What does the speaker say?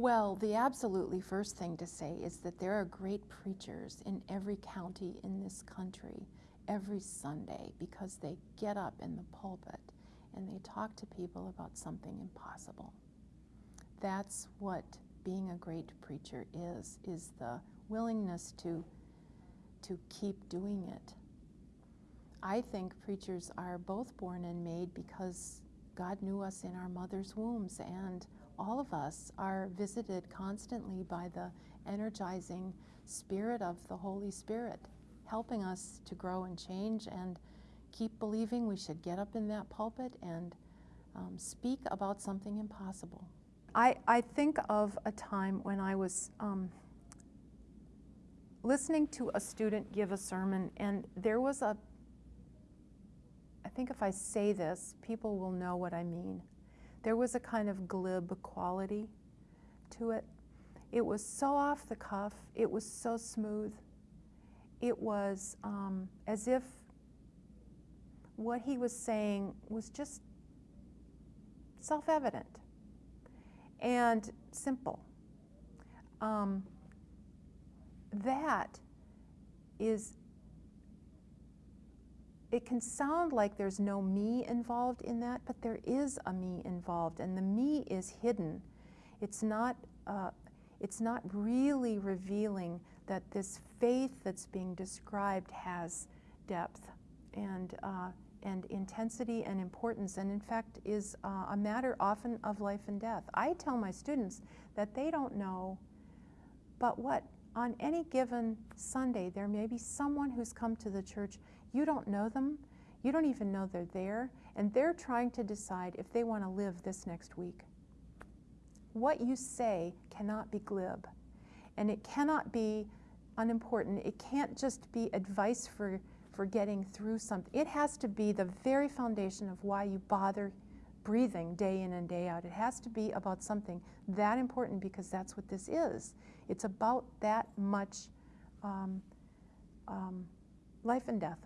Well, the absolutely first thing to say is that there are great preachers in every county in this country every Sunday because they get up in the pulpit and they talk to people about something impossible. That's what being a great preacher is, is the willingness to, to keep doing it. I think preachers are both born and made because God knew us in our mother's wombs and all of us are visited constantly by the energizing spirit of the Holy Spirit, helping us to grow and change and keep believing we should get up in that pulpit and um, speak about something impossible. I, I think of a time when I was um, listening to a student give a sermon, and there was a, think if I say this, people will know what I mean. There was a kind of glib quality to it. It was so off the cuff, it was so smooth. It was um, as if what he was saying was just self evident and simple. Um, that is it can sound like there's no me involved in that, but there is a me involved, and the me is hidden. It's not, uh, it's not really revealing that this faith that's being described has depth and, uh, and intensity and importance, and in fact is uh, a matter often of life and death. I tell my students that they don't know, but what on any given Sunday, there may be someone who's come to the church you don't know them. You don't even know they're there. And they're trying to decide if they want to live this next week. What you say cannot be glib. And it cannot be unimportant. It can't just be advice for, for getting through something. It has to be the very foundation of why you bother breathing day in and day out. It has to be about something that important because that's what this is. It's about that much um, um, life and death.